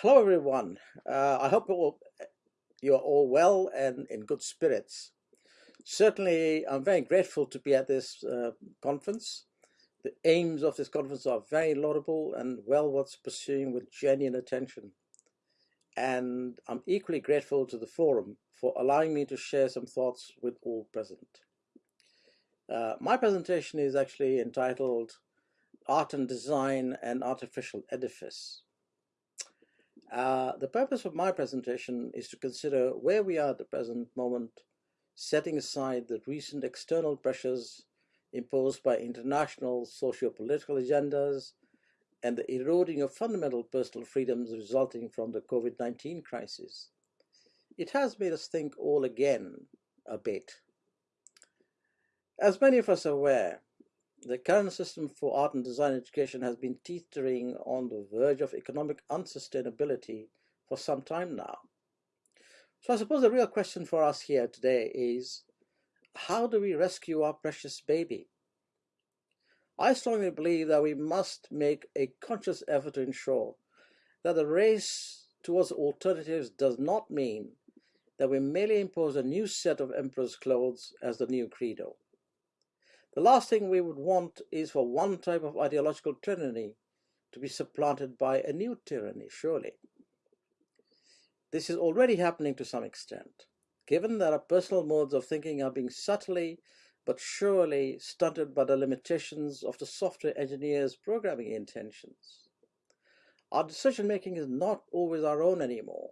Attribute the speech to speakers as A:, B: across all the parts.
A: Hello, everyone. Uh, I hope all, you are all well and in good spirits. Certainly, I'm very grateful to be at this uh, conference. The aims of this conference are very laudable and well worth pursuing with genuine attention. And I'm equally grateful to the forum for allowing me to share some thoughts with all present. Uh, my presentation is actually entitled Art and Design and Artificial Edifice. Uh, the purpose of my presentation is to consider where we are at the present moment, setting aside the recent external pressures imposed by international socio-political agendas and the eroding of fundamental personal freedoms resulting from the COVID-19 crisis. It has made us think all again a bit. As many of us are aware, the current system for art and design education has been teetering on the verge of economic unsustainability for some time now. So I suppose the real question for us here today is, how do we rescue our precious baby? I strongly believe that we must make a conscious effort to ensure that the race towards alternatives does not mean that we merely impose a new set of emperor's clothes as the new credo. The last thing we would want is for one type of ideological tyranny to be supplanted by a new tyranny, surely. This is already happening to some extent, given that our personal modes of thinking are being subtly but surely stunted by the limitations of the software engineer's programming intentions. Our decision making is not always our own anymore,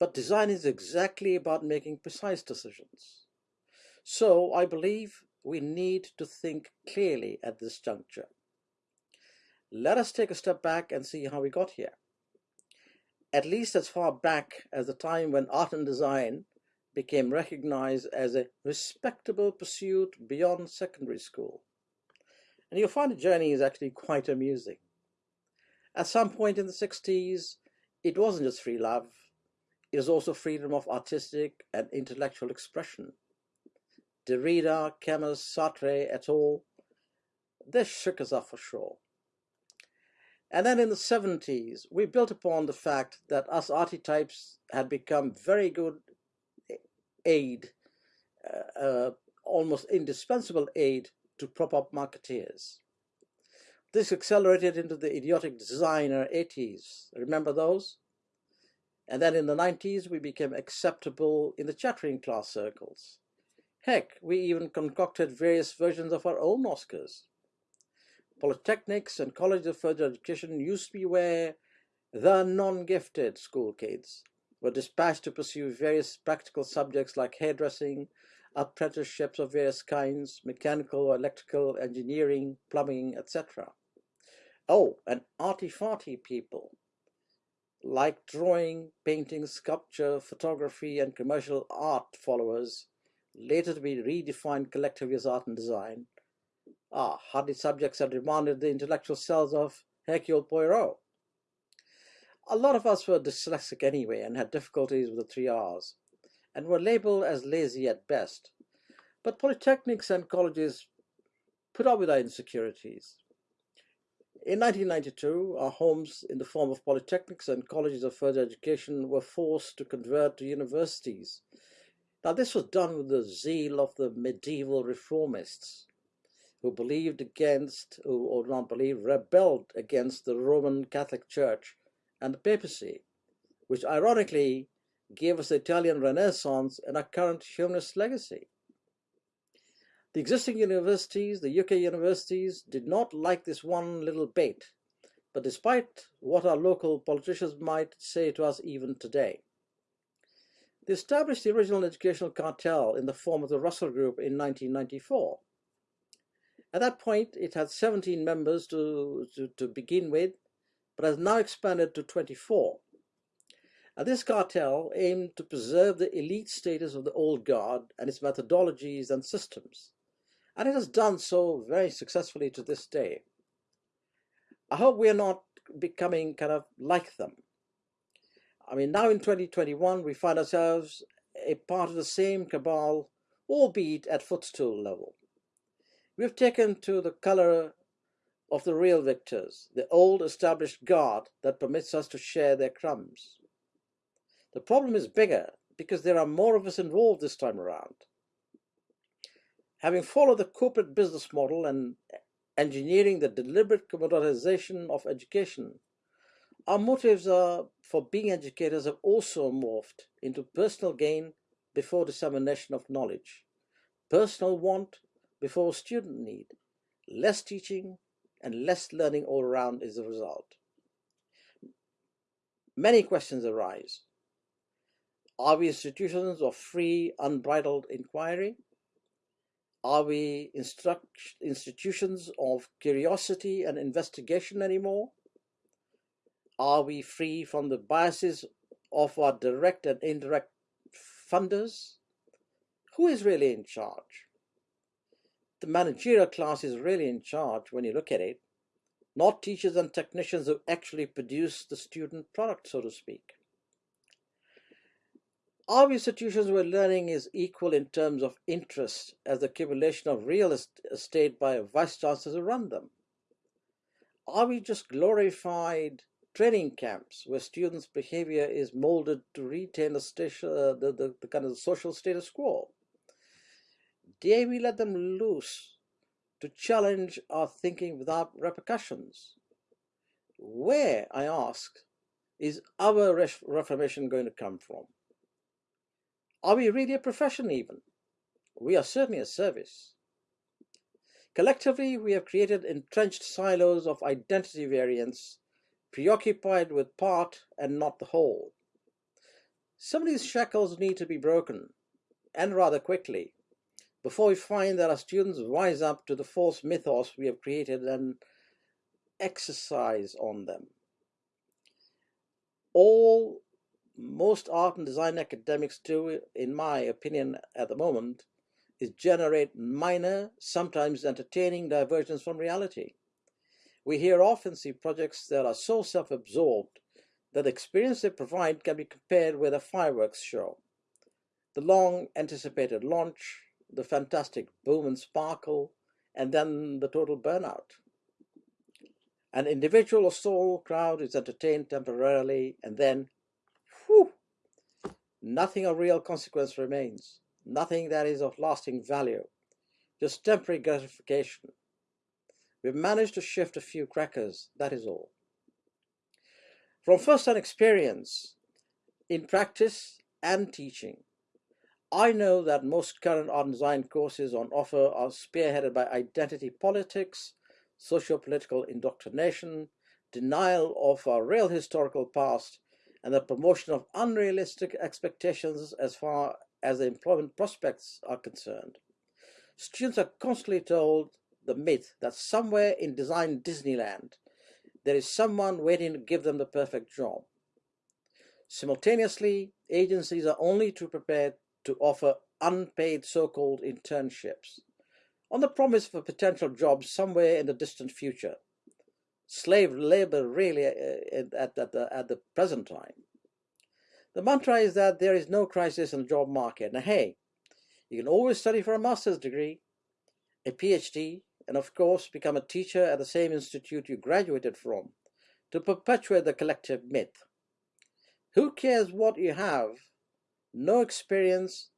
A: but design is exactly about making precise decisions. So I believe we need to think clearly at this juncture. Let us take a step back and see how we got here. At least as far back as the time when art and design became recognized as a respectable pursuit beyond secondary school. And you'll find the journey is actually quite amusing. At some point in the 60s, it wasn't just free love, it was also freedom of artistic and intellectual expression. Derrida, Camus, Sartre et al. This shook us up for sure. And then in the 70s, we built upon the fact that us archetypes had become very good aid, uh, uh, almost indispensable aid to prop up marketeers. This accelerated into the idiotic designer 80s. Remember those? And then in the 90s, we became acceptable in the chattering class circles. Heck, we even concocted various versions of our own Oscars. Polytechnics and colleges of further education used to be where the non-gifted school kids were dispatched to pursue various practical subjects like hairdressing, apprenticeships of various kinds, mechanical, electrical, engineering, plumbing, etc. Oh, and arty-farty people like drawing, painting, sculpture, photography, and commercial art followers later to be redefined collectively as art and design, ah, hardy subjects have demanded the intellectual cells of Hercule Poirot. A lot of us were dyslexic anyway and had difficulties with the three R's, and were labeled as lazy at best. But polytechnics and colleges put up with our insecurities. In 1992, our homes in the form of polytechnics and colleges of further education were forced to convert to universities now, this was done with the zeal of the medieval reformists who believed against, or not believed, rebelled against the Roman Catholic Church and the papacy, which ironically gave us the Italian Renaissance and our current humanist legacy. The existing universities, the UK universities, did not like this one little bait, but despite what our local politicians might say to us even today, they established the original educational cartel in the form of the Russell Group in 1994. At that point, it had 17 members to, to, to begin with, but has now expanded to 24. Now, this cartel aimed to preserve the elite status of the old guard and its methodologies and systems, and it has done so very successfully to this day. I hope we are not becoming kind of like them. I mean, now in 2021, we find ourselves a part of the same cabal, albeit at footstool level. We've taken to the color of the real victors, the old established guard that permits us to share their crumbs. The problem is bigger because there are more of us involved this time around. Having followed the corporate business model and engineering the deliberate commoditization of education, our motives are for being educators have also morphed into personal gain before dissemination of knowledge, personal want before student need, less teaching and less learning all around is the result. Many questions arise. Are we institutions of free, unbridled inquiry? Are we institutions of curiosity and investigation anymore? Are we free from the biases of our direct and indirect funders? Who is really in charge? The managerial class is really in charge when you look at it, not teachers and technicians who actually produce the student product, so to speak. Are institutions where learning is equal in terms of interest as the accumulation of real estate by vice chancellors who run them? Are we just glorified training camps where students' behavior is molded to retain the, station, uh, the, the, the kind of social status quo? Dare we let them loose to challenge our thinking without repercussions? Where, I ask, is our reformation going to come from? Are we really a profession even? We are certainly a service. Collectively, we have created entrenched silos of identity variance, preoccupied with part and not the whole. Some of these shackles need to be broken, and rather quickly, before we find that our students rise up to the false mythos we have created and exercise on them. All most art and design academics do, in my opinion at the moment, is generate minor, sometimes entertaining diversions from reality. We here often see projects that are so self-absorbed that the experience they provide can be compared with a fireworks show. The long anticipated launch, the fantastic boom and sparkle, and then the total burnout. An individual or sole crowd is entertained temporarily and then whew, nothing of real consequence remains, nothing that is of lasting value, just temporary gratification. We've managed to shift a few crackers, that is all. From first-hand experience, in practice and teaching, I know that most current art design courses on offer are spearheaded by identity politics, socio-political indoctrination, denial of our real historical past, and the promotion of unrealistic expectations as far as the employment prospects are concerned. Students are constantly told the myth that somewhere in design Disneyland, there is someone waiting to give them the perfect job. Simultaneously, agencies are only too prepared to offer unpaid so-called internships on the promise of a potential job somewhere in the distant future slave labor really uh, at, at, the, at the present time. The mantra is that there is no crisis in the job market. Now, hey, you can always study for a master's degree, a PhD, and of course become a teacher at the same institute you graduated from to perpetuate the collective myth. Who cares what you have? No experience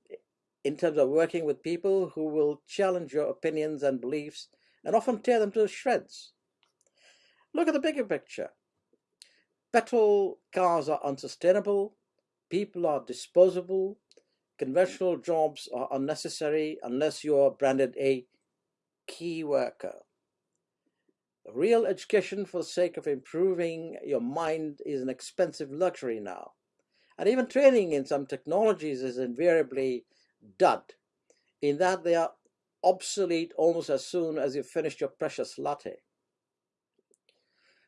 A: in terms of working with people who will challenge your opinions and beliefs and often tear them to shreds. Look at the bigger picture. Petrol cars are unsustainable, people are disposable, conventional jobs are unnecessary unless you are branded a key worker. Real education for the sake of improving your mind is an expensive luxury now. And even training in some technologies is invariably dud, in that they are obsolete almost as soon as you've finished your precious latte.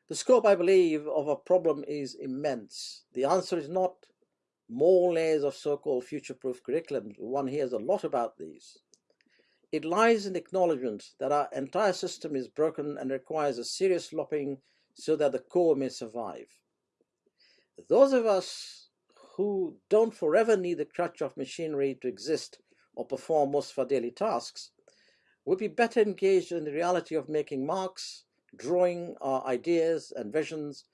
A: The scope, I believe, of a problem is immense. The answer is not more layers of so-called future-proof curriculum. One hears a lot about these. It lies in acknowledgement that our entire system is broken and requires a serious lopping so that the core may survive. Those of us who don't forever need the crutch of machinery to exist or perform most of our daily tasks would be better engaged in the reality of making marks, drawing our ideas and visions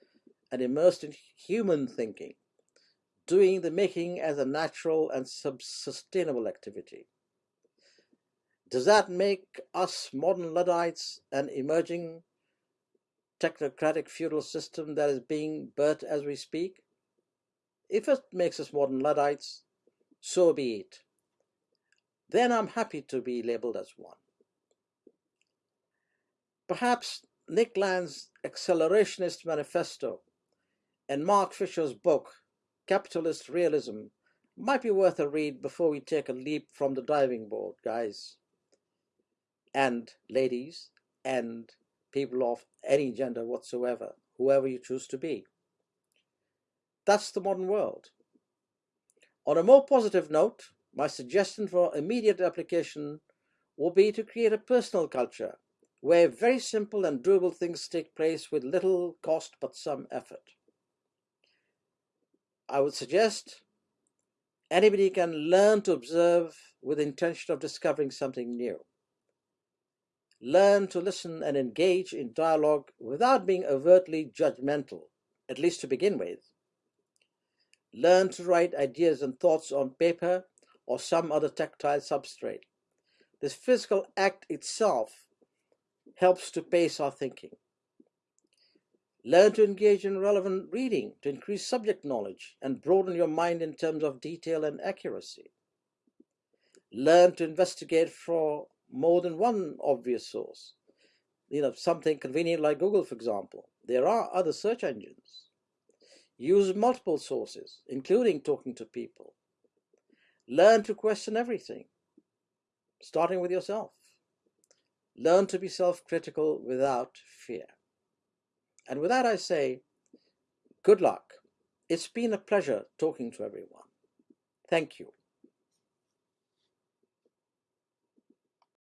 A: and immersed in human thinking, doing the making as a natural and sustainable activity. Does that make us modern Luddites an emerging technocratic feudal system that is being birthed as we speak? If it makes us modern Luddites, so be it. Then I'm happy to be labeled as one. Perhaps Nick Land's Accelerationist Manifesto and Mark Fisher's book, Capitalist Realism, might be worth a read before we take a leap from the diving board, guys and ladies and people of any gender whatsoever, whoever you choose to be. That's the modern world. On a more positive note, my suggestion for immediate application will be to create a personal culture where very simple and doable things take place with little cost but some effort. I would suggest anybody can learn to observe with intention of discovering something new. Learn to listen and engage in dialogue without being overtly judgmental, at least to begin with. Learn to write ideas and thoughts on paper or some other tactile substrate. This physical act itself helps to pace our thinking. Learn to engage in relevant reading to increase subject knowledge and broaden your mind in terms of detail and accuracy. Learn to investigate for more than one obvious source. You know, something convenient like Google, for example. There are other search engines. Use multiple sources, including talking to people. Learn to question everything, starting with yourself. Learn to be self-critical without fear. And with that I say, good luck. It's been a pleasure talking to everyone. Thank you.